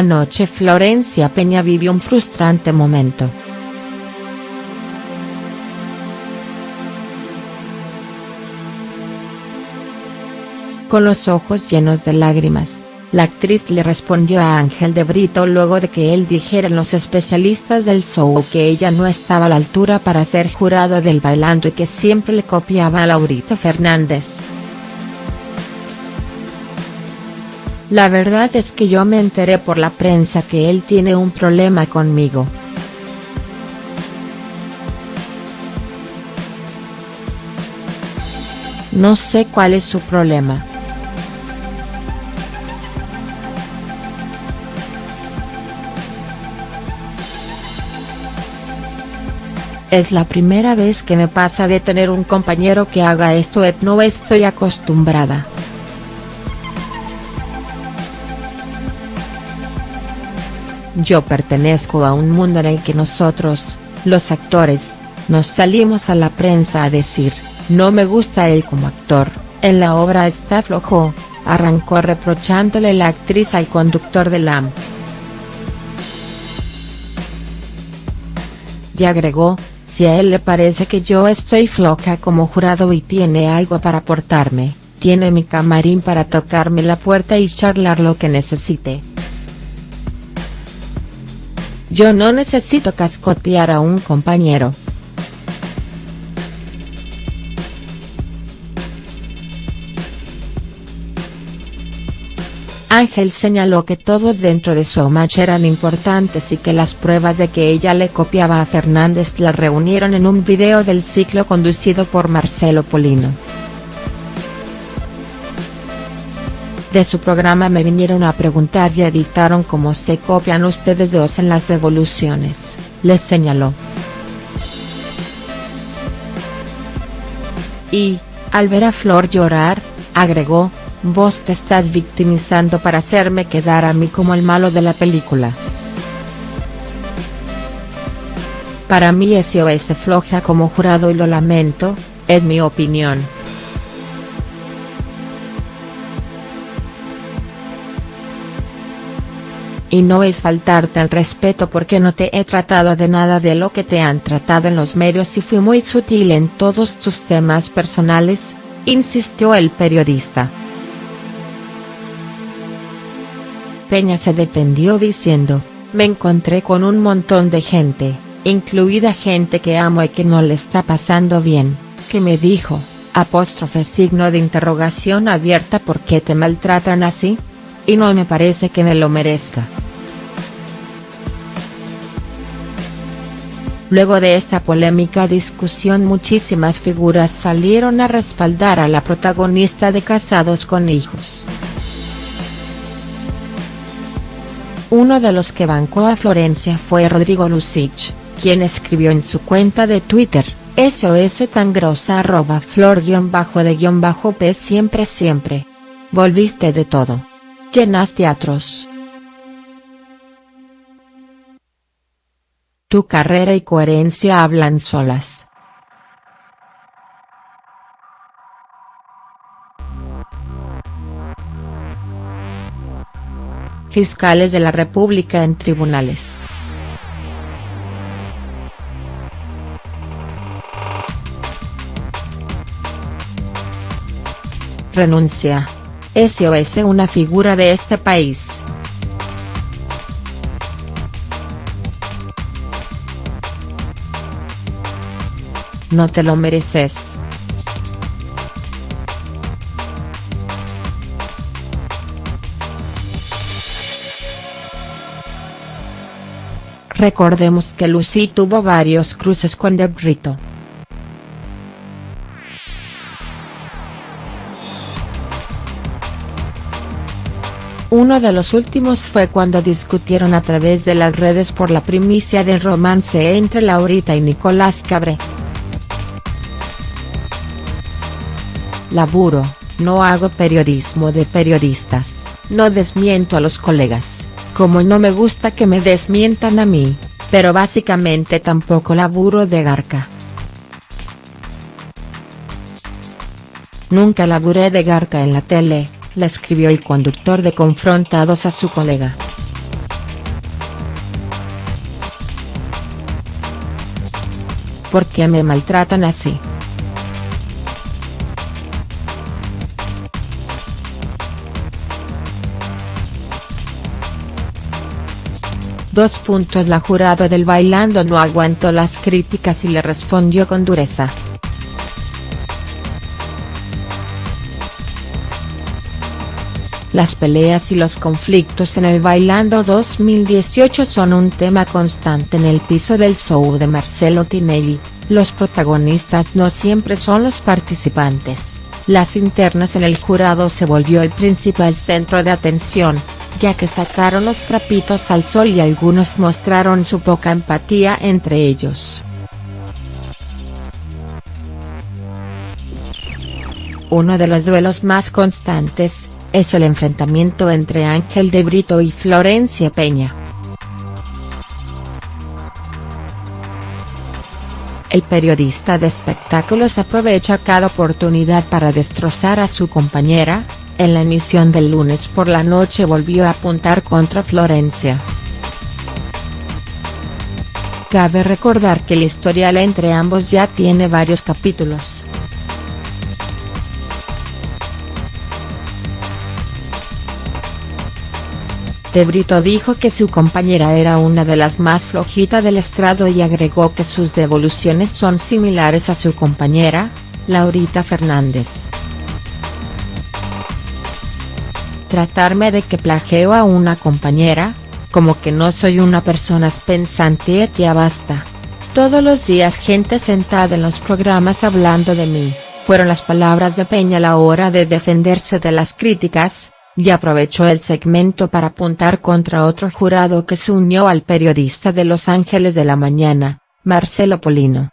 Anoche Florencia Peña vivió un frustrante momento. Con los ojos llenos de lágrimas, la actriz le respondió a Ángel de Brito luego de que él dijera en los especialistas del show que ella no estaba a la altura para ser jurado del bailando y que siempre le copiaba a Laurito Fernández. La verdad es que yo me enteré por la prensa que él tiene un problema conmigo. No sé cuál es su problema. Es la primera vez que me pasa de tener un compañero que haga esto y no estoy acostumbrada. Yo pertenezco a un mundo en el que nosotros, los actores, nos salimos a la prensa a decir, no me gusta él como actor, en la obra está flojo, arrancó reprochándole la actriz al conductor de LAM. Y agregó, si a él le parece que yo estoy floja como jurado y tiene algo para aportarme, tiene mi camarín para tocarme la puerta y charlar lo que necesite. Yo no necesito cascotear a un compañero. Ángel señaló que todos dentro de su match eran importantes y que las pruebas de que ella le copiaba a Fernández la reunieron en un video del ciclo conducido por Marcelo Polino. De su programa me vinieron a preguntar y editaron cómo se copian ustedes dos en las evoluciones, les señaló. Y, al ver a Flor llorar, agregó, Vos te estás victimizando para hacerme quedar a mí como el malo de la película. Para mí SOS floja como jurado y lo lamento, es mi opinión. Y no es faltarte el respeto porque no te he tratado de nada de lo que te han tratado en los medios y fui muy sutil en todos tus temas personales, insistió el periodista. Peña se defendió diciendo, me encontré con un montón de gente, incluida gente que amo y que no le está pasando bien, que me dijo, apóstrofe signo de interrogación abierta ¿por qué te maltratan así? Y no me parece que me lo merezca. Luego de esta polémica discusión muchísimas figuras salieron a respaldar a la protagonista de Casados con Hijos. Uno de los que bancó a Florencia fue Rodrigo Lucich, quien escribió en su cuenta de Twitter, SOS tan grosa arroba flor guion bajo de guion bajo p siempre siempre. Volviste de todo. Llenas teatros. Tu carrera y coherencia hablan solas. Fiscales de la República en tribunales. Renuncia. SOS una figura de este país. No te lo mereces. Recordemos que Lucy tuvo varios cruces con De Brito. Uno de los últimos fue cuando discutieron a través de las redes por la primicia del romance entre Laurita y Nicolás Cabré. Laburo, no hago periodismo de periodistas, no desmiento a los colegas, como no me gusta que me desmientan a mí, pero básicamente tampoco laburo de garca. Nunca laburé de garca en la tele, la escribió el conductor de Confrontados a su colega. ¿Por qué me maltratan así? Dos puntos La jurado del Bailando no aguantó las críticas y le respondió con dureza. Las peleas y los conflictos en el Bailando 2018 son un tema constante en el piso del show de Marcelo Tinelli, los protagonistas no siempre son los participantes, las internas en el jurado se volvió el principal centro de atención, ya que sacaron los trapitos al sol y algunos mostraron su poca empatía entre ellos. Uno de los duelos más constantes, es el enfrentamiento entre Ángel de Brito y Florencia Peña. El periodista de espectáculos aprovecha cada oportunidad para destrozar a su compañera, en la emisión del lunes por la noche volvió a apuntar contra Florencia. Cabe recordar que el historial entre ambos ya tiene varios capítulos. De Brito dijo que su compañera era una de las más flojitas del estrado y agregó que sus devoluciones son similares a su compañera, Laurita Fernández. Tratarme de que plageo a una compañera, como que no soy una persona pensante ya basta. Todos los días gente sentada en los programas hablando de mí, fueron las palabras de Peña a la hora de defenderse de las críticas, y aprovechó el segmento para apuntar contra otro jurado que se unió al periodista de Los Ángeles de la Mañana, Marcelo Polino.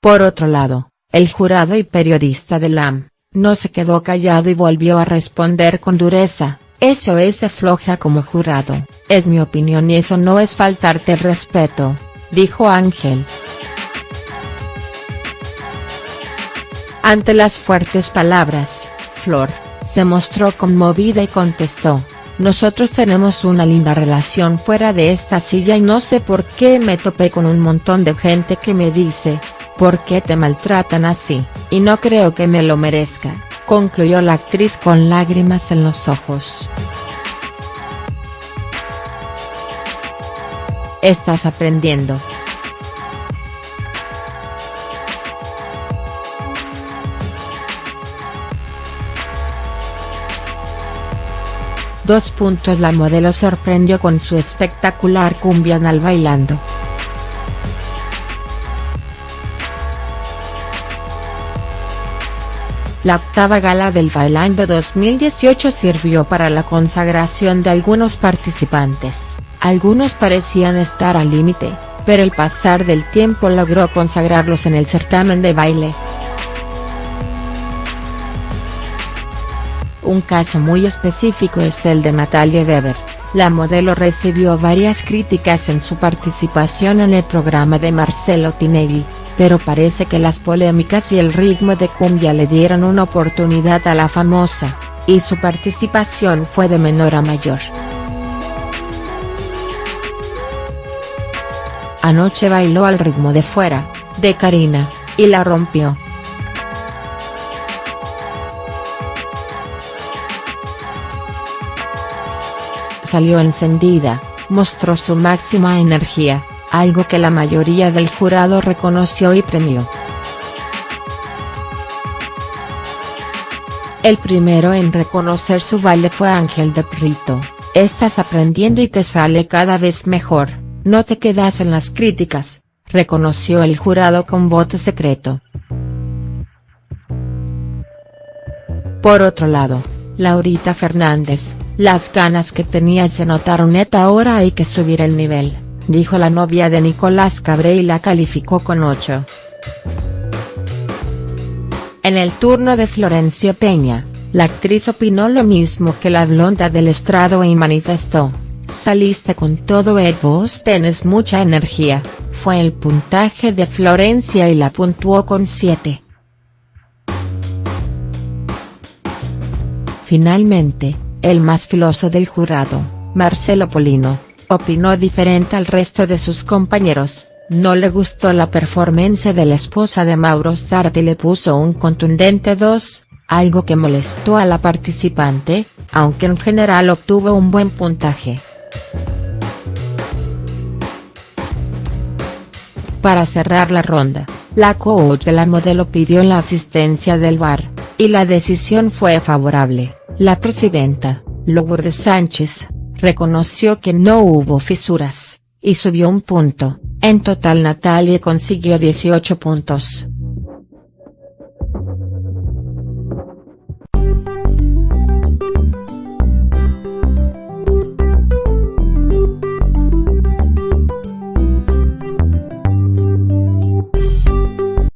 Por otro lado, el jurado y periodista de LAM, no se quedó callado y volvió a responder con dureza, eso es floja como jurado, es mi opinión y eso no es faltarte el respeto, dijo Ángel. Ante las fuertes palabras, Flor, se mostró conmovida y contestó, nosotros tenemos una linda relación fuera de esta silla y no sé por qué me topé con un montón de gente que me dice, ¿Por qué te maltratan así? Y no creo que me lo merezca, concluyó la actriz con lágrimas en los ojos. Estás aprendiendo. Dos puntos La modelo sorprendió con su espectacular cumbia al bailando. La octava gala del Bailando 2018 sirvió para la consagración de algunos participantes, algunos parecían estar al límite, pero el pasar del tiempo logró consagrarlos en el certamen de baile. Un caso muy específico es el de Natalia Weber, la modelo recibió varias críticas en su participación en el programa de Marcelo Tinelli pero parece que las polémicas y el ritmo de cumbia le dieron una oportunidad a la famosa, y su participación fue de menor a mayor. Anoche bailó al ritmo de Fuera, de Karina, y la rompió. Salió encendida, mostró su máxima energía algo que la mayoría del jurado reconoció y premió. El primero en reconocer su baile fue Ángel de Prito, estás aprendiendo y te sale cada vez mejor, no te quedas en las críticas, reconoció el jurado con voto secreto. Por otro lado, Laurita Fernández, las ganas que tenías se notaron neta ahora hay que subir el nivel dijo la novia de Nicolás Cabré y la calificó con 8. En el turno de Florencia Peña, la actriz opinó lo mismo que la blonda del estrado y manifestó, saliste con todo el vos tenés mucha energía, fue el puntaje de Florencia y la puntuó con 7. Finalmente, el más filoso del jurado, Marcelo Polino, opinó diferente al resto de sus compañeros, no le gustó la performance de la esposa de Mauro Sarti y le puso un contundente 2, algo que molestó a la participante, aunque en general obtuvo un buen puntaje. Para cerrar la ronda, la coach de la modelo pidió la asistencia del VAR, y la decisión fue favorable, la presidenta, Lourdes Sánchez, reconoció que no hubo fisuras, y subió un punto, en total Natalie consiguió 18 puntos.